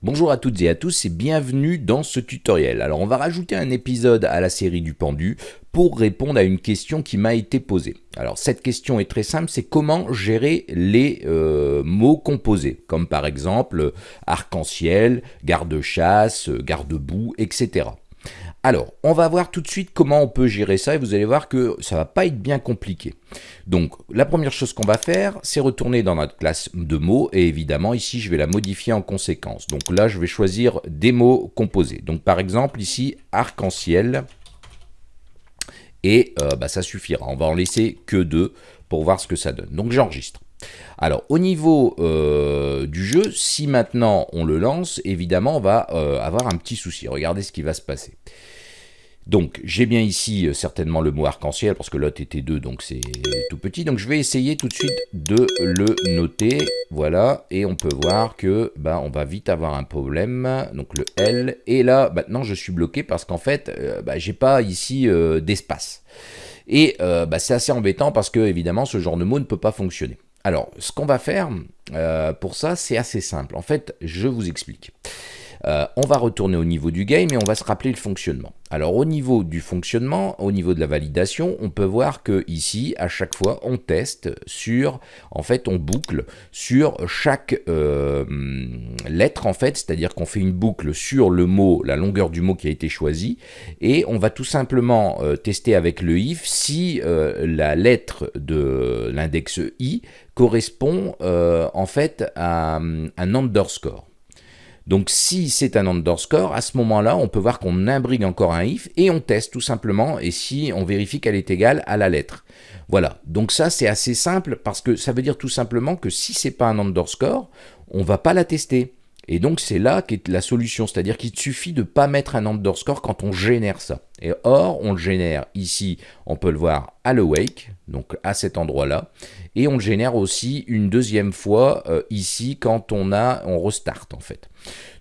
Bonjour à toutes et à tous et bienvenue dans ce tutoriel. Alors on va rajouter un épisode à la série du pendu pour répondre à une question qui m'a été posée. Alors cette question est très simple, c'est comment gérer les euh, mots composés, comme par exemple arc-en-ciel, garde-chasse, garde-boue, etc. Alors, on va voir tout de suite comment on peut gérer ça et vous allez voir que ça va pas être bien compliqué. Donc, la première chose qu'on va faire, c'est retourner dans notre classe de mots et évidemment, ici, je vais la modifier en conséquence. Donc là, je vais choisir des mots composés. Donc, par exemple, ici, arc-en-ciel et euh, bah, ça suffira. On va en laisser que deux pour voir ce que ça donne. Donc, j'enregistre. Alors, au niveau euh, du jeu, si maintenant on le lance, évidemment, on va euh, avoir un petit souci. Regardez ce qui va se passer. Donc, j'ai bien ici euh, certainement le mot arc-en-ciel, parce que l'autre était 2, donc c'est tout petit. Donc, je vais essayer tout de suite de le noter. Voilà, et on peut voir que bah, on va vite avoir un problème. Donc, le L. Et là, maintenant, je suis bloqué parce qu'en fait, bah, j'ai pas ici d'espace. Et bah, c'est assez embêtant parce que, évidemment, ce genre de mot ne peut pas fonctionner. Alors, ce qu'on va faire euh, pour ça, c'est assez simple. En fait, je vous explique. Euh, on va retourner au niveau du game et on va se rappeler le fonctionnement. Alors au niveau du fonctionnement, au niveau de la validation, on peut voir que ici, à chaque fois, on teste sur, en fait, on boucle sur chaque euh, lettre, en fait, c'est-à-dire qu'on fait une boucle sur le mot, la longueur du mot qui a été choisi, et on va tout simplement euh, tester avec le if si la lettre de l'index i correspond en fait à un underscore. Donc si c'est un underscore, à ce moment-là, on peut voir qu'on imbrigue encore un if et on teste tout simplement, et si on vérifie qu'elle est égale à la lettre. Voilà, donc ça c'est assez simple parce que ça veut dire tout simplement que si c'est pas un underscore, on va pas la tester. Et donc c'est là qu'est la solution, c'est-à-dire qu'il suffit de ne pas mettre un underscore quand on génère ça. Et or, on le génère ici, on peut le voir à l'awake, donc à cet endroit-là, et on le génère aussi une deuxième fois euh, ici quand on a, on restart en fait.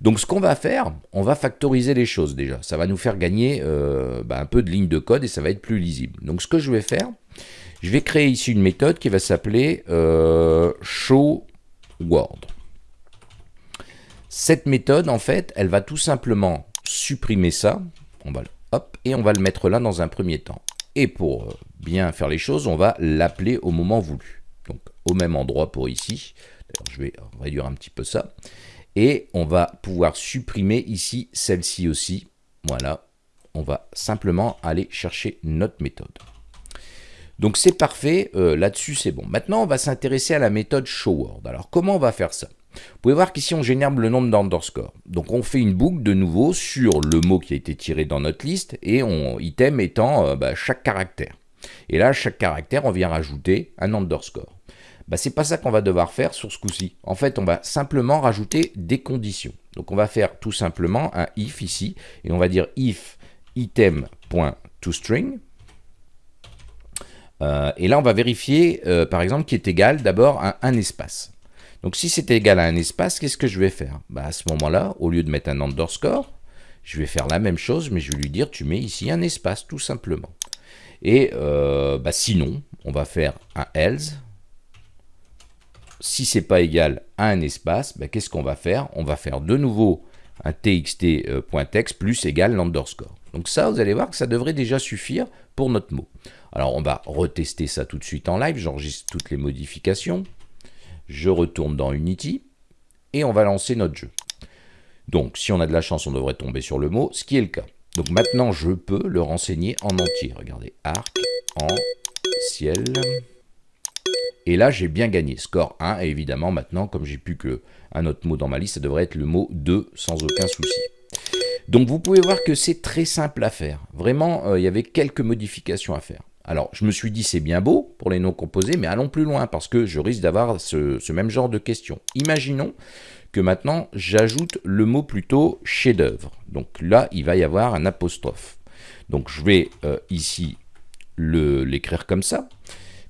Donc ce qu'on va faire, on va factoriser les choses déjà. Ça va nous faire gagner euh, bah, un peu de ligne de code et ça va être plus lisible. Donc ce que je vais faire, je vais créer ici une méthode qui va s'appeler euh, showWord. Cette méthode, en fait, elle va tout simplement supprimer ça. On va, et on va le mettre là dans un premier temps. Et pour euh, bien faire les choses, on va l'appeler au moment voulu. Donc au même endroit pour ici. je vais réduire un petit peu ça. Et on va pouvoir supprimer ici celle-ci aussi. Voilà, on va simplement aller chercher notre méthode. Donc c'est parfait, euh, là-dessus c'est bon. Maintenant on va s'intéresser à la méthode showWord. Alors comment on va faire ça? Vous pouvez voir qu'ici on génère le nombre d'underscore. Donc on fait une boucle de nouveau sur le mot qui a été tiré dans notre liste et on item étant euh, bah, chaque caractère. Et là, chaque caractère, on vient rajouter un underscore. Bah, c'est pas ça qu'on va devoir faire sur ce coup-ci. En fait, on va simplement rajouter des conditions. Donc on va faire tout simplement un if ici, et on va dire if item.toString. Euh, et là, on va vérifier, euh, par exemple, qui est égal d'abord à un espace. Donc si c'est égal à un espace, qu'est-ce que je vais faire? Bah, À ce moment-là, au lieu de mettre un underscore, je vais faire la même chose, mais je vais lui dire tu mets ici un espace, tout simplement. Et euh, bah, sinon, on va faire un else. Si c'est pas égal à un espace, bah, qu'est-ce qu'on va faire? On va faire de nouveau un txt.text euh, plus égal l'underscore. Donc ça, vous allez voir que ça devrait déjà suffire pour notre mot. Alors on va retester ça tout de suite en live, j'enregistre toutes les modifications je retourne dans Unity, et on va lancer notre jeu. Donc, si on a de la chance, on devrait tomber sur le mot, ce qui est le cas. Donc maintenant, je peux le renseigner en entier. Regardez, arc, en, ciel. Et là, j'ai bien gagné. Score 1, et évidemment, maintenant, comme j'ai plus qu'un autre mot dans ma liste, ça devrait être le mot 2, sans aucun souci. Donc vous pouvez voir que c'est très simple à faire. Vraiment, euh, il y avait quelques modifications à faire. Alors, je me suis dit, c'est bien beau pour les noms composés, mais allons plus loin, parce que je risque d'avoir ce, même genre de questions. Imaginons que maintenant, j'ajoute le mot plutôt chef-d'œuvre. Donc là, il va y avoir un apostrophe. Donc, je vais euh, ici l'écrire comme ça.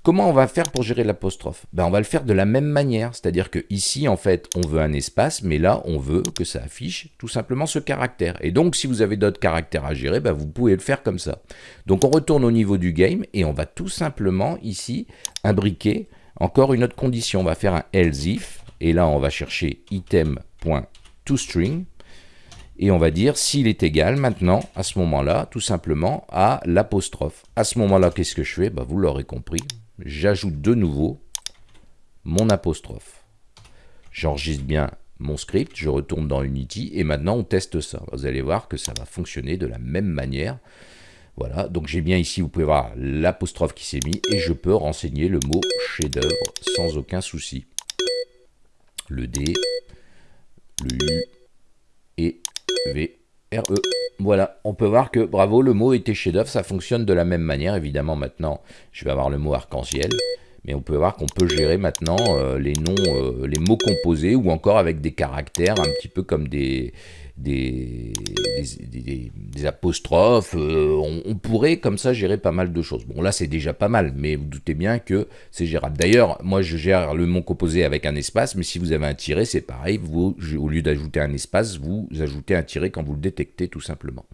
Comment on va faire pour gérer l'apostrophe? Ben, On va le faire de la même manière, c'est-à-dire que ici, en fait, on veut un espace, mais là, on veut que ça affiche tout simplement ce caractère. Et donc, si vous avez d'autres caractères à gérer, ben, vous pouvez le faire comme ça. Donc, on retourne au niveau du game et on va tout simplement, ici, imbriquer encore une autre condition. On va faire un else if, et là, on va chercher item.toString. toString, et on va dire s'il est égal maintenant, à ce moment-là, tout simplement, à l'apostrophe. À ce moment-là, qu'est-ce que je fais? Bah, Vous l'aurez compris, j'ajoute de nouveau mon apostrophe. J'enregistre bien mon script, je retourne dans Unity, et maintenant on teste ça. Vous allez voir que ça va fonctionner de la même manière. Voilà, donc j'ai bien ici, vous pouvez voir l'apostrophe qui s'est mis, et je peux renseigner le mot chef-d'œuvre sans aucun souci. Le D, le U. Voilà, on peut voir que, bravo, le mot était chef-d'œuvre, ça fonctionne de la même manière. Évidemment, maintenant, je vais avoir le mot arc-en-ciel. Mais on peut voir qu'on peut gérer maintenant euh, les noms, euh, les mots composés ou encore avec des caractères un petit peu comme des, des, apostrophes. Euh, on, pourrait comme ça gérer pas mal de choses. Bon là c'est déjà pas mal, mais vous doutez bien que c'est gérable. D'ailleurs, moi je gère le mot composé avec un espace, mais si vous avez un tiré, c'est pareil. Vous, au lieu d'ajouter un espace, vous ajoutez un tiré quand vous le détectez tout simplement.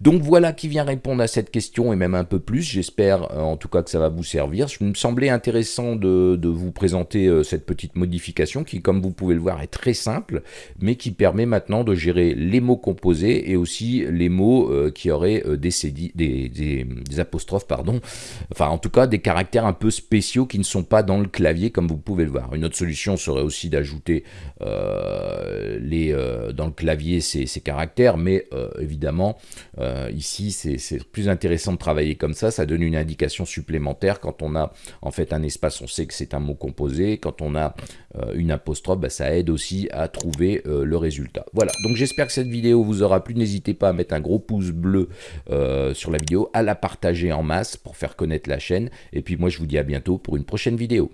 Donc voilà qui vient répondre à cette question et même un peu plus. J'espère euh, en tout cas que ça va vous servir. Je me semblait intéressant de, de vous présenter euh, cette petite modification qui, comme vous pouvez le voir, est très simple, mais qui permet maintenant de gérer les mots composés et aussi les mots euh, qui auraient euh, des, des, des, apostrophes, pardon, enfin en tout cas des caractères un peu spéciaux qui ne sont pas dans le clavier comme vous pouvez le voir. Une autre solution serait aussi d'ajouter euh, les dans le clavier ces, caractères, mais évidemment ici c'est plus intéressant de travailler comme ça, ça donne une indication supplémentaire. Quand on a en fait un espace, on sait que c'est un mot composé, quand on a une apostrophe, bah, ça aide aussi à trouver le résultat. Voilà, donc que cette vidéo vous aura plu. N'hésitez pas à mettre un gros pouce bleu euh, sur la vidéo, à la partager en masse pour faire connaître la chaîne. Et puis moi, je vous dis à bientôt pour une prochaine vidéo.